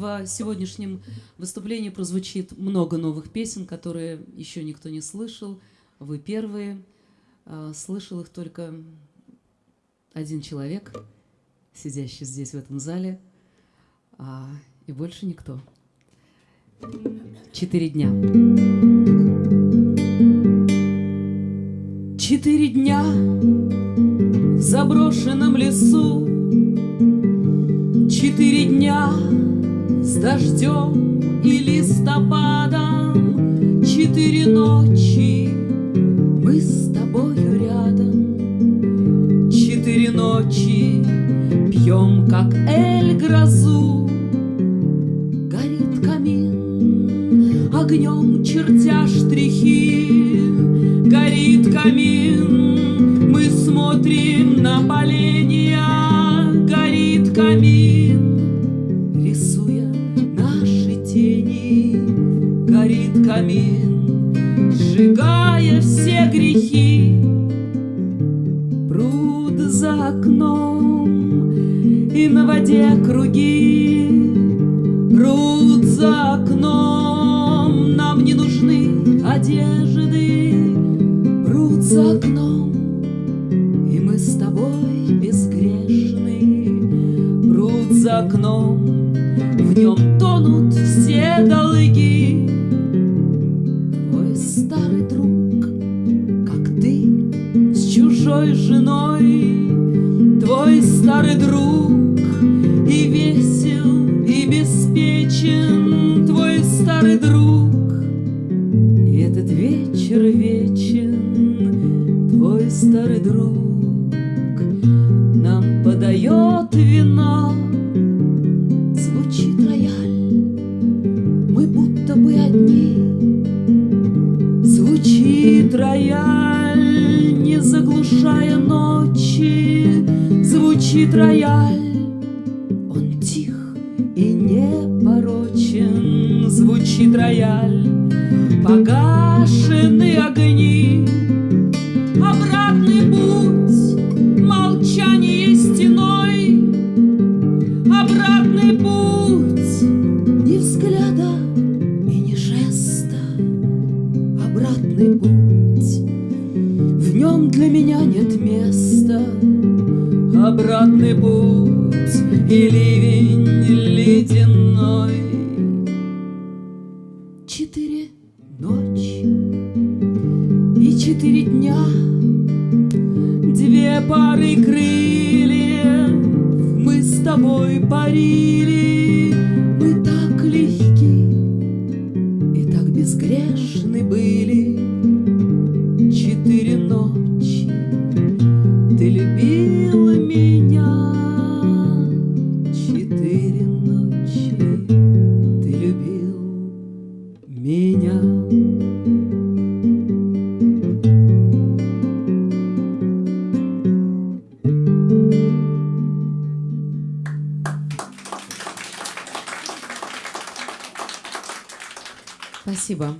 в сегодняшнем выступлении прозвучит много новых песен, которые еще никто не слышал. Вы первые. А, слышал их только один человек, сидящий здесь в этом зале, а, и больше никто. Четыре дня. Четыре дня в заброшенном лесу Четыре дня дождем и листопадом. Четыре ночи мы с тобою рядом. Четыре ночи пьем, как эль, грозу. Горит камин, огнем чертя штрихи. Горит камин, мы смотрим на поленья Горит камин, сжигая все грехи. Пруд за окном и на воде круги. Пруд за окном, нам не нужны одежды. Пруд за окном, и мы с тобой безгрешны. Пруд за окном, в нем тонут все долги старый друг, как ты, с чужой женой. Твой старый друг и весел, и беспечен. Твой старый друг И этот вечер вечен. Твой старый друг Нам подает вино Звучит рояль Не заглушая ночи Звучит рояль. Порочен звучит рояль, Погашены огни, Обратный путь, в нем для меня нет места, Обратный путь и ливень ледяной. Четыре ночи и четыре дня, Две пары крыльев мы с тобой парили, Спасибо.